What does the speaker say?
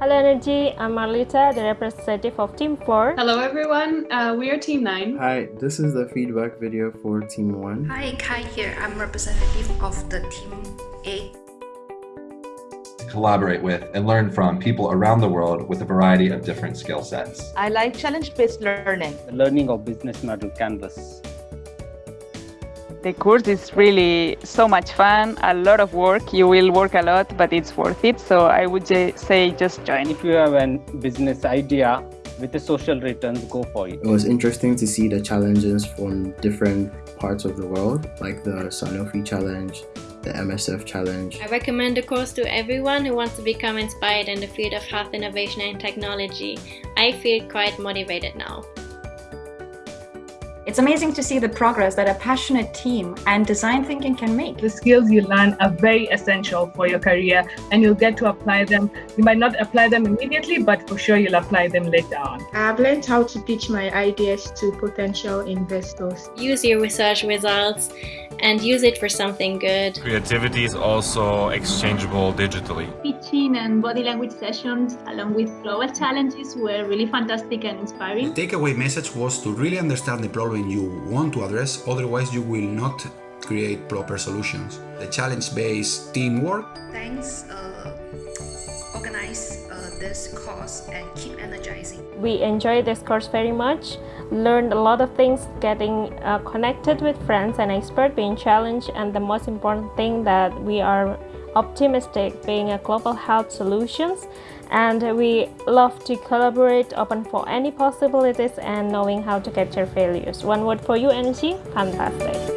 Hello Energy, I'm Marlita, the representative of Team 4. Hello everyone, uh, we are Team 9. Hi, this is the feedback video for Team 1. Hi, Kai here. I'm representative of the Team 8. collaborate with and learn from people around the world with a variety of different skill sets. I like challenge-based learning. The learning of business model canvas. The course is really so much fun, a lot of work. You will work a lot, but it's worth it. So I would say just join. If you have a business idea with the social returns, go for it. It was interesting to see the challenges from different parts of the world, like the Sanofi challenge, the MSF challenge. I recommend the course to everyone who wants to become inspired in the field of health innovation and technology. I feel quite motivated now. It's amazing to see the progress that a passionate team and design thinking can make. The skills you learn are very essential for your career and you'll get to apply them. You might not apply them immediately, but for sure you'll apply them later on. I've learned how to pitch my ideas to potential investors. Use your research results and use it for something good. Creativity is also exchangeable digitally. Pitching and body language sessions along with global challenges were really fantastic and inspiring. The takeaway message was to really understand the problem you want to address, otherwise you will not create proper solutions. The challenge-based teamwork. Thanks, uh, organize uh, this course and keep energizing. We enjoyed this course very much, learned a lot of things, getting uh, connected with friends and experts, being challenged, and the most important thing that we are optimistic being a global health solutions and we love to collaborate open for any possibilities and knowing how to capture failures. One word for you energy fantastic